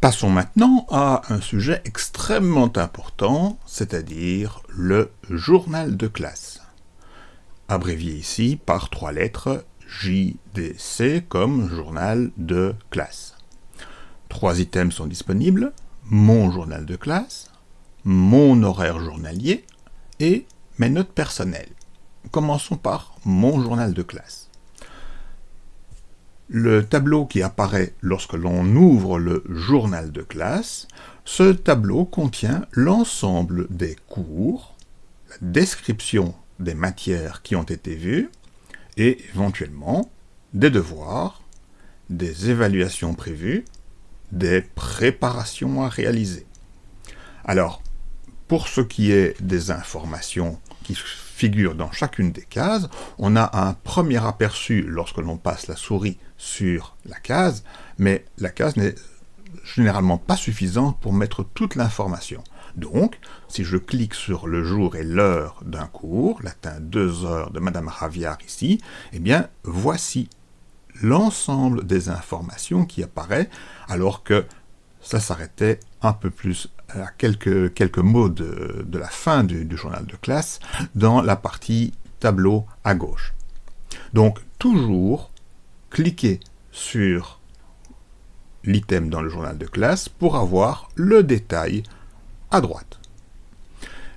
Passons maintenant à un sujet extrêmement important, c'est-à-dire le journal de classe. Abrévié ici par trois lettres JDC comme journal de classe. Trois items sont disponibles, mon journal de classe, mon horaire journalier et mes notes personnelles. Commençons par mon journal de classe. Le tableau qui apparaît lorsque l'on ouvre le journal de classe, ce tableau contient l'ensemble des cours, la description des matières qui ont été vues, et éventuellement des devoirs, des évaluations prévues, des préparations à réaliser. Alors, pour ce qui est des informations qui figurent dans chacune des cases, on a un premier aperçu lorsque l'on passe la souris sur la case, mais la case n'est généralement pas suffisante pour mettre toute l'information. Donc, si je clique sur le jour et l'heure d'un cours, latin 2 heures de Madame Raviard ici, eh bien, voici l'ensemble des informations qui apparaît, alors que ça s'arrêtait un peu plus à quelques, mots de, la fin du, journal de classe dans la partie tableau à gauche. Donc, toujours cliquez sur l'item dans le journal de classe pour avoir le détail à droite.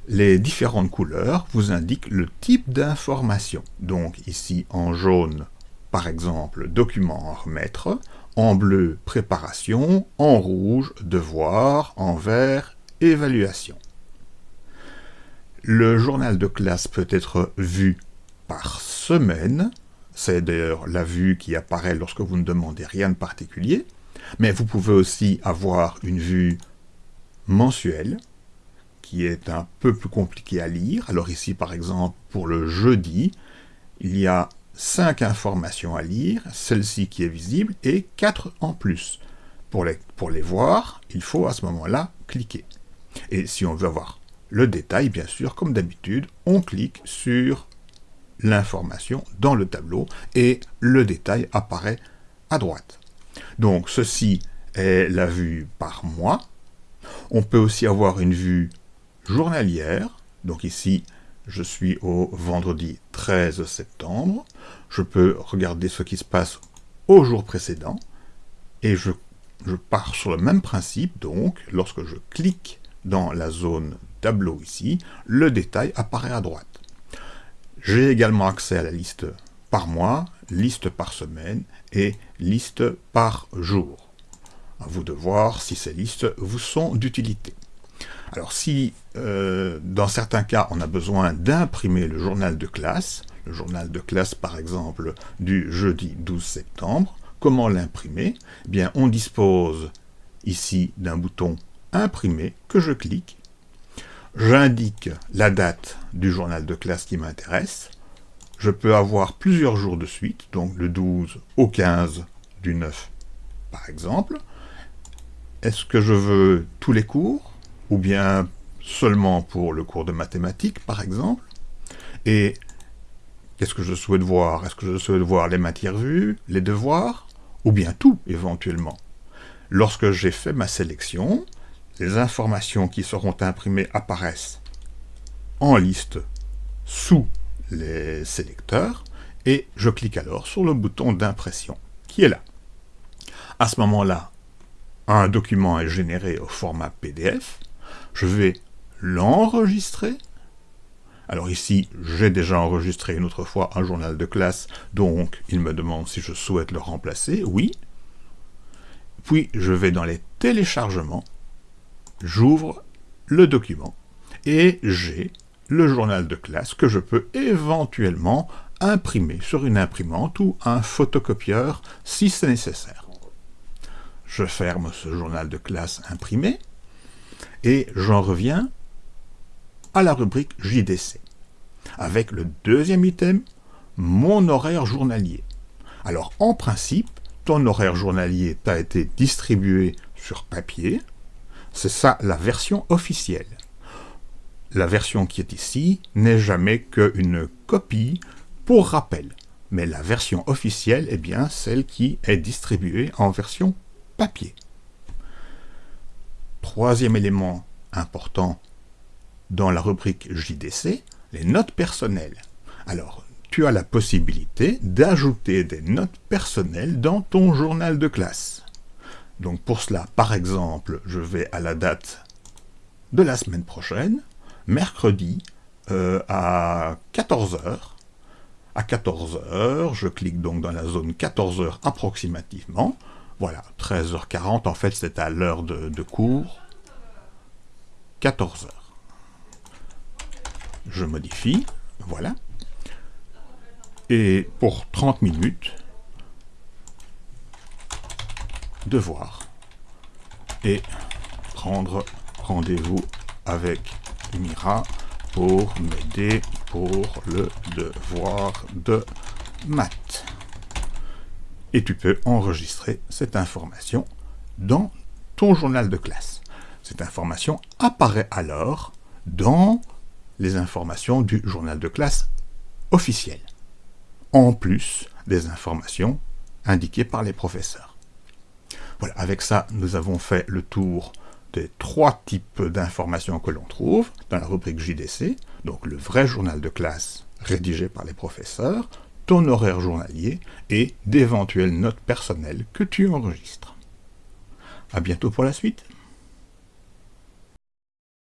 Les différentes couleurs vous indiquent le type d'information. Donc ici en jaune, par exemple, document à remettre, en bleu, préparation, en rouge, devoir, en vert, évaluation. Le journal de classe peut être vu par semaine, c'est d'ailleurs la vue qui apparaît lorsque vous ne demandez rien de particulier, mais vous pouvez aussi avoir une vue mensuelle, qui est un peu plus compliquée à lire. Alors ici, par exemple, pour le jeudi, il y a cinq informations à lire, celle-ci qui est visible, et quatre en plus. Pour les, pour les voir, il faut à ce moment-là cliquer. Et si on veut avoir le détail, bien sûr, comme d'habitude, on clique sur l'information dans le tableau et le détail apparaît à droite. Donc ceci est la vue par mois. On peut aussi avoir une vue journalière. Donc ici, je suis au vendredi 13 septembre. Je peux regarder ce qui se passe au jour précédent. Et je, pars sur le même principe. Donc, lorsque je clique dans la zone tableau ici, le détail apparaît à droite. J'ai également accès à la liste par mois, liste par semaine et liste par jour. À vous de voir si ces listes vous sont d'utilité. Alors si, euh, dans certains cas, on a besoin d'imprimer le journal de classe, le journal de classe par exemple du jeudi 12 septembre, comment l'imprimer? Eh Bien, on dispose ici d'un bouton imprimer que je clique J'indique la date du journal de classe qui m'intéresse. Je peux avoir plusieurs jours de suite, donc le 12 au 15 du 9 par exemple. Est-ce que je veux tous les cours? Ou bien seulement pour le cours de mathématiques par exemple. Et qu'est-ce que je souhaite voir? Est-ce que je souhaite voir les matières vues, les devoirs ou bien tout éventuellement? Lorsque j'ai fait ma sélection, les informations qui seront imprimées apparaissent en liste sous les sélecteurs, et je clique alors sur le bouton d'impression, qui est là. À ce moment-là, un document est généré au format PDF, je vais l'enregistrer. Alors ici, j'ai déjà enregistré une autre fois un journal de classe, donc il me demande si je souhaite le remplacer, oui. Puis je vais dans les téléchargements, j'ouvre le document et j'ai le journal de classe que je peux éventuellement imprimer sur une imprimante ou un photocopieur si c'est nécessaire. Je ferme ce journal de classe imprimé et j'en reviens à la rubrique JDC avec le deuxième item, mon horaire journalier. Alors en principe, ton horaire journalier t'a été distribué sur papier, c'est ça la version officielle. La version qui est ici n'est jamais qu'une copie pour rappel. Mais la version officielle est bien celle qui est distribuée en version papier. Troisième élément important dans la rubrique JDC, les notes personnelles. Alors, tu as la possibilité d'ajouter des notes personnelles dans ton journal de classe. Donc pour cela, par exemple, je vais à la date de la semaine prochaine, mercredi euh, à 14h. À 14h, je clique donc dans la zone 14h approximativement. Voilà, 13h40, en fait c'est à l'heure de, cours. 14h. Je modifie, voilà. Et pour 30 minutes, devoir et prendre rendez-vous avec Mira pour m'aider pour le devoir de maths. Et tu peux enregistrer cette information dans ton journal de classe. Cette information apparaît alors dans les informations du journal de classe officiel en plus des informations indiquées par les professeurs. Voilà, avec ça, nous avons fait le tour des trois types d'informations que l'on trouve dans la rubrique JDC, donc le vrai journal de classe rédigé par les professeurs, ton horaire journalier et d'éventuelles notes personnelles que tu enregistres. A bientôt pour la suite